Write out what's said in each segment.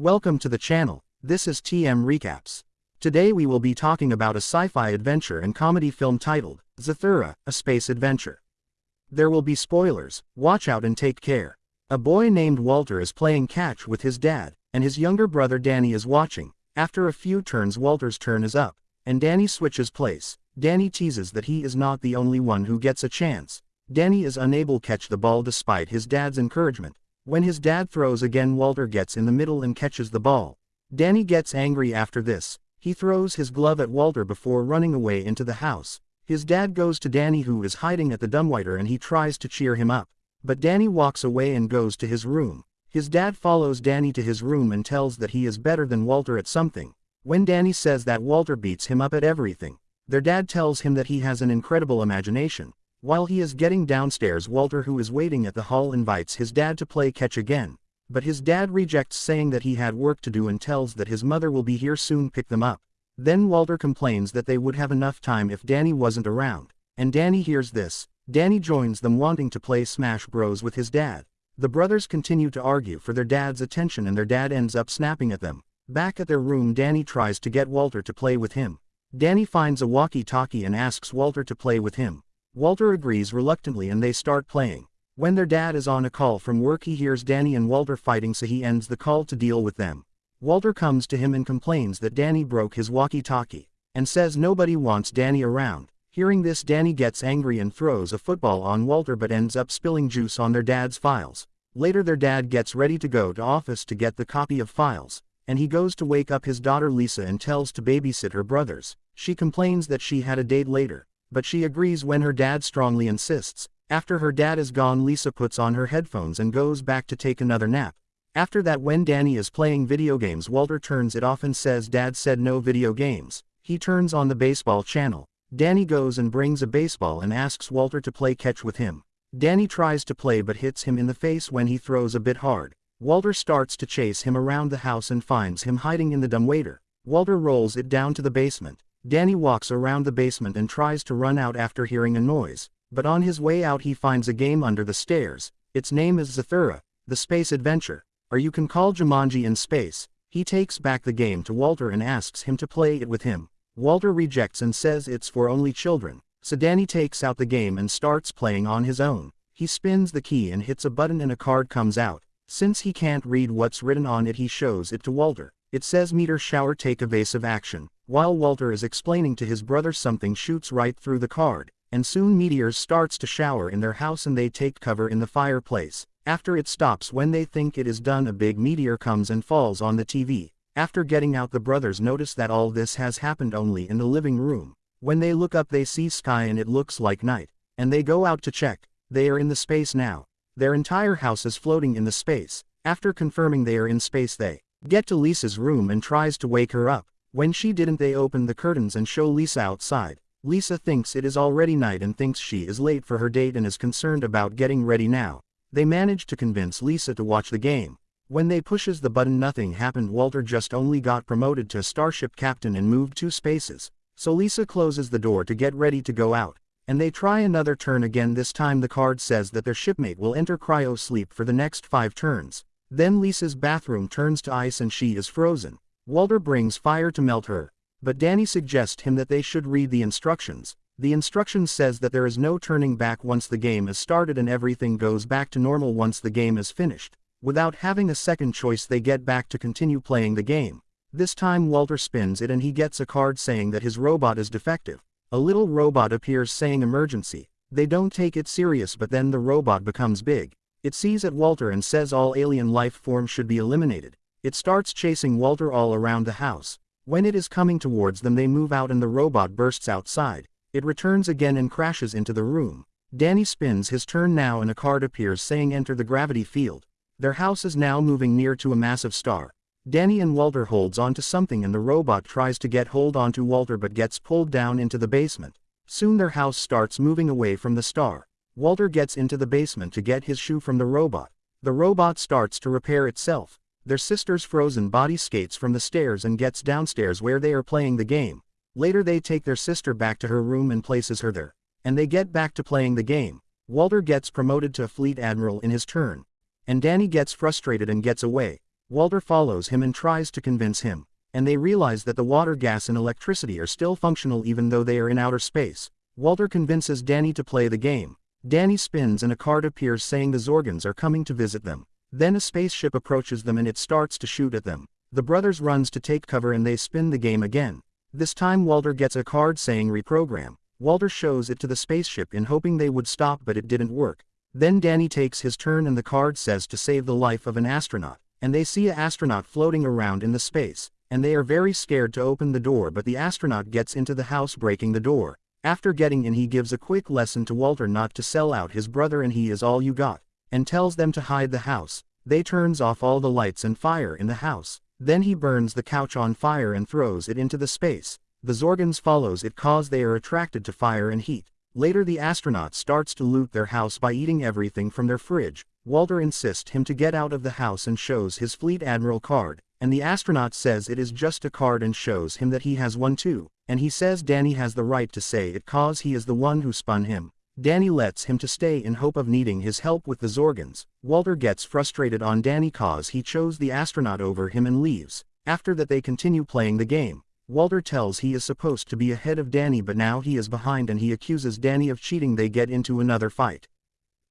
Welcome to the channel, this is TM Recaps. Today we will be talking about a sci-fi adventure and comedy film titled, Zathura, A Space Adventure. There will be spoilers, watch out and take care. A boy named Walter is playing catch with his dad, and his younger brother Danny is watching. After a few turns Walter's turn is up, and Danny switches place. Danny teases that he is not the only one who gets a chance. Danny is unable to catch the ball despite his dad's encouragement. When his dad throws again Walter gets in the middle and catches the ball. Danny gets angry after this, he throws his glove at Walter before running away into the house. His dad goes to Danny who is hiding at the dumbwaiter and he tries to cheer him up. But Danny walks away and goes to his room. His dad follows Danny to his room and tells that he is better than Walter at something. When Danny says that Walter beats him up at everything, their dad tells him that he has an incredible imagination. While he is getting downstairs Walter who is waiting at the hall invites his dad to play catch again, but his dad rejects saying that he had work to do and tells that his mother will be here soon pick them up. Then Walter complains that they would have enough time if Danny wasn't around, and Danny hears this, Danny joins them wanting to play Smash Bros with his dad. The brothers continue to argue for their dad's attention and their dad ends up snapping at them. Back at their room Danny tries to get Walter to play with him. Danny finds a walkie-talkie and asks Walter to play with him. Walter agrees reluctantly and they start playing. When their dad is on a call from work he hears Danny and Walter fighting so he ends the call to deal with them. Walter comes to him and complains that Danny broke his walkie-talkie, and says nobody wants Danny around. Hearing this Danny gets angry and throws a football on Walter but ends up spilling juice on their dad's files. Later their dad gets ready to go to office to get the copy of files, and he goes to wake up his daughter Lisa and tells to babysit her brothers. She complains that she had a date later, but she agrees when her dad strongly insists. After her dad is gone Lisa puts on her headphones and goes back to take another nap. After that when Danny is playing video games Walter turns it off and says dad said no video games. He turns on the baseball channel. Danny goes and brings a baseball and asks Walter to play catch with him. Danny tries to play but hits him in the face when he throws a bit hard. Walter starts to chase him around the house and finds him hiding in the dumbwaiter. Walter rolls it down to the basement. Danny walks around the basement and tries to run out after hearing a noise, but on his way out he finds a game under the stairs. Its name is Zathura, the space adventure, or you can call Jumanji in space. He takes back the game to Walter and asks him to play it with him. Walter rejects and says it's for only children, so Danny takes out the game and starts playing on his own. He spins the key and hits a button and a card comes out. Since he can't read what's written on it he shows it to Walter. It says meteor shower take evasive action. While Walter is explaining to his brother something shoots right through the card, and soon meteors starts to shower in their house and they take cover in the fireplace. After it stops when they think it is done a big meteor comes and falls on the TV. After getting out the brothers notice that all this has happened only in the living room. When they look up they see sky and it looks like night, and they go out to check. They are in the space now. Their entire house is floating in the space. After confirming they are in space they get to Lisa's room and tries to wake her up. When she didn't they open the curtains and show Lisa outside. Lisa thinks it is already night and thinks she is late for her date and is concerned about getting ready now. They manage to convince Lisa to watch the game. When they pushes the button nothing happened Walter just only got promoted to starship captain and moved two spaces. So Lisa closes the door to get ready to go out. And they try another turn again this time the card says that their shipmate will enter cryo sleep for the next five turns. Then Lisa's bathroom turns to ice and she is frozen. Walter brings fire to melt her, but Danny suggests him that they should read the instructions. The instructions says that there is no turning back once the game is started and everything goes back to normal once the game is finished. Without having a second choice they get back to continue playing the game. This time Walter spins it and he gets a card saying that his robot is defective. A little robot appears saying emergency. They don't take it serious but then the robot becomes big. It sees at Walter and says all alien life forms should be eliminated. It starts chasing Walter all around the house. When it is coming towards them they move out and the robot bursts outside. It returns again and crashes into the room. Danny spins his turn now and a card appears saying enter the gravity field. Their house is now moving near to a massive star. Danny and Walter holds onto something and the robot tries to get hold onto Walter but gets pulled down into the basement. Soon their house starts moving away from the star. Walter gets into the basement to get his shoe from the robot. The robot starts to repair itself. Their sister's frozen body skates from the stairs and gets downstairs where they are playing the game. Later they take their sister back to her room and places her there. And they get back to playing the game. Walter gets promoted to a fleet admiral in his turn. And Danny gets frustrated and gets away. Walter follows him and tries to convince him. And they realize that the water gas and electricity are still functional even though they are in outer space. Walter convinces Danny to play the game. Danny spins and a card appears saying the Zorgons are coming to visit them. Then a spaceship approaches them and it starts to shoot at them. The brothers runs to take cover and they spin the game again. This time Walter gets a card saying reprogram. Walter shows it to the spaceship in hoping they would stop but it didn't work. Then Danny takes his turn and the card says to save the life of an astronaut. And they see a astronaut floating around in the space. And they are very scared to open the door but the astronaut gets into the house breaking the door. After getting in he gives a quick lesson to Walter not to sell out his brother and he is all you got and tells them to hide the house. They turns off all the lights and fire in the house. Then he burns the couch on fire and throws it into the space. The Zorgons follows it cause they are attracted to fire and heat. Later the astronaut starts to loot their house by eating everything from their fridge. Walter insists him to get out of the house and shows his fleet admiral card, and the astronaut says it is just a card and shows him that he has one too, and he says Danny has the right to say it cause he is the one who spun him. Danny lets him to stay in hope of needing his help with the Zorgons. Walter gets frustrated on Danny cause he chose the astronaut over him and leaves. After that they continue playing the game. Walter tells he is supposed to be ahead of Danny but now he is behind and he accuses Danny of cheating they get into another fight.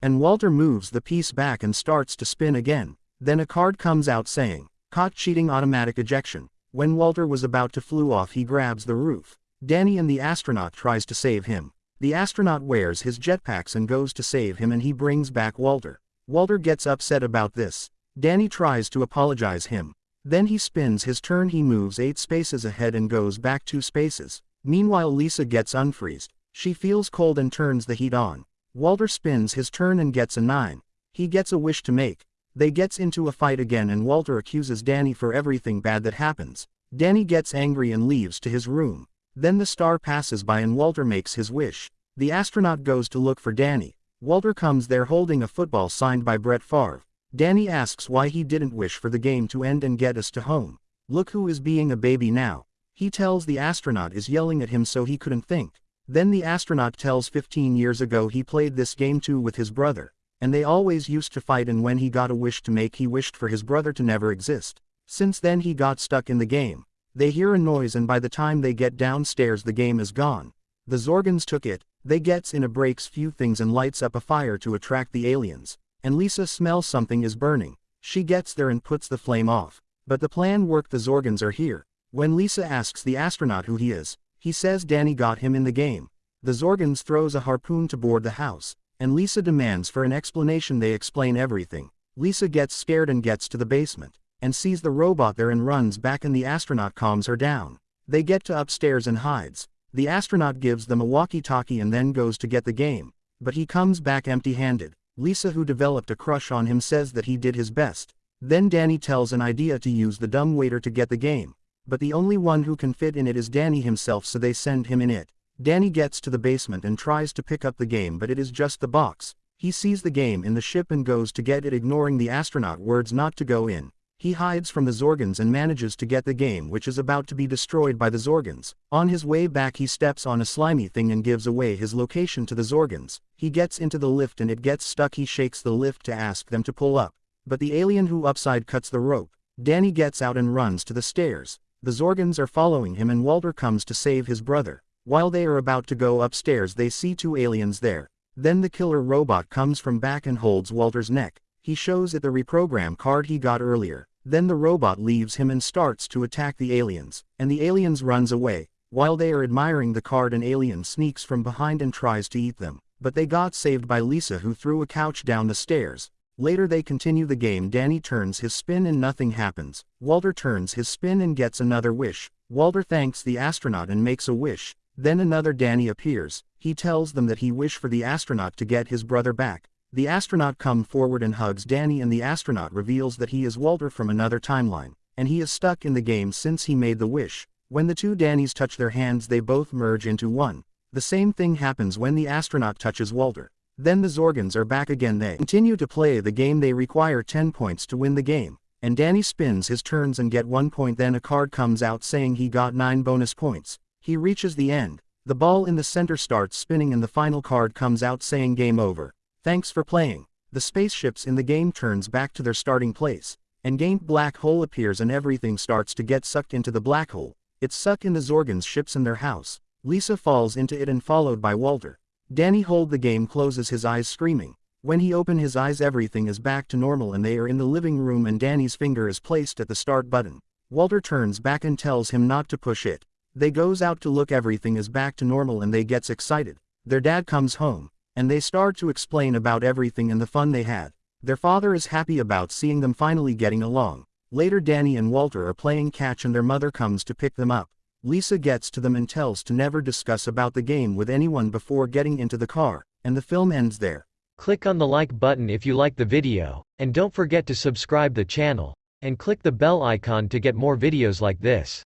And Walter moves the piece back and starts to spin again. Then a card comes out saying, caught cheating automatic ejection. When Walter was about to flew off he grabs the roof. Danny and the astronaut tries to save him. The astronaut wears his jetpacks and goes to save him and he brings back Walter. Walter gets upset about this. Danny tries to apologize him. Then he spins his turn he moves 8 spaces ahead and goes back 2 spaces. Meanwhile Lisa gets unfreezed. She feels cold and turns the heat on. Walter spins his turn and gets a 9. He gets a wish to make. They gets into a fight again and Walter accuses Danny for everything bad that happens. Danny gets angry and leaves to his room. Then the star passes by and Walter makes his wish. The astronaut goes to look for Danny. Walter comes there holding a football signed by Brett Favre. Danny asks why he didn't wish for the game to end and get us to home. Look who is being a baby now. He tells the astronaut is yelling at him so he couldn't think. Then the astronaut tells 15 years ago he played this game too with his brother. And they always used to fight and when he got a wish to make he wished for his brother to never exist. Since then he got stuck in the game. They hear a noise and by the time they get downstairs the game is gone. The Zorgons took it, they gets in a breaks few things and lights up a fire to attract the aliens. And Lisa smells something is burning. She gets there and puts the flame off. But the plan worked the Zorgons are here. When Lisa asks the astronaut who he is, he says Danny got him in the game. The Zorgons throws a harpoon to board the house. And Lisa demands for an explanation they explain everything. Lisa gets scared and gets to the basement and sees the robot there and runs back and the astronaut calms her down. They get to upstairs and hides. The astronaut gives them a walkie-talkie and then goes to get the game. But he comes back empty-handed. Lisa who developed a crush on him says that he did his best. Then Danny tells an idea to use the dumb waiter to get the game. But the only one who can fit in it is Danny himself so they send him in it. Danny gets to the basement and tries to pick up the game but it is just the box. He sees the game in the ship and goes to get it ignoring the astronaut words not to go in. He hides from the Zorgons and manages to get the game which is about to be destroyed by the Zorgons. On his way back he steps on a slimy thing and gives away his location to the Zorgons. He gets into the lift and it gets stuck he shakes the lift to ask them to pull up. But the alien who upside cuts the rope. Danny gets out and runs to the stairs. The Zorgons are following him and Walter comes to save his brother. While they are about to go upstairs they see two aliens there. Then the killer robot comes from back and holds Walter's neck. He shows it the reprogram card he got earlier. Then the robot leaves him and starts to attack the aliens, and the aliens runs away. While they are admiring the card an alien sneaks from behind and tries to eat them, but they got saved by Lisa who threw a couch down the stairs. Later they continue the game Danny turns his spin and nothing happens. Walter turns his spin and gets another wish. Walter thanks the astronaut and makes a wish. Then another Danny appears. He tells them that he wish for the astronaut to get his brother back. The astronaut come forward and hugs Danny and the astronaut reveals that he is Walter from another timeline, and he is stuck in the game since he made the wish. When the two Dannys touch their hands they both merge into one. The same thing happens when the astronaut touches Walter. Then the Zorgons are back again they continue to play the game they require 10 points to win the game. And Danny spins his turns and get 1 point then a card comes out saying he got 9 bonus points. He reaches the end. The ball in the center starts spinning and the final card comes out saying game over. Thanks for playing. The spaceships in the game turns back to their starting place. and gained black hole appears and everything starts to get sucked into the black hole. It's suck in the Zorgon's ships in their house. Lisa falls into it and followed by Walter. Danny hold the game closes his eyes screaming. When he open his eyes everything is back to normal and they are in the living room and Danny's finger is placed at the start button. Walter turns back and tells him not to push it. They goes out to look everything is back to normal and they gets excited. Their dad comes home, and they start to explain about everything and the fun they had. Their father is happy about seeing them finally getting along. Later Danny and Walter are playing catch and their mother comes to pick them up. Lisa gets to them and tells to never discuss about the game with anyone before getting into the car, and the film ends there. Click on the like button if you like the video, and don't forget to subscribe the channel, and click the bell icon to get more videos like this.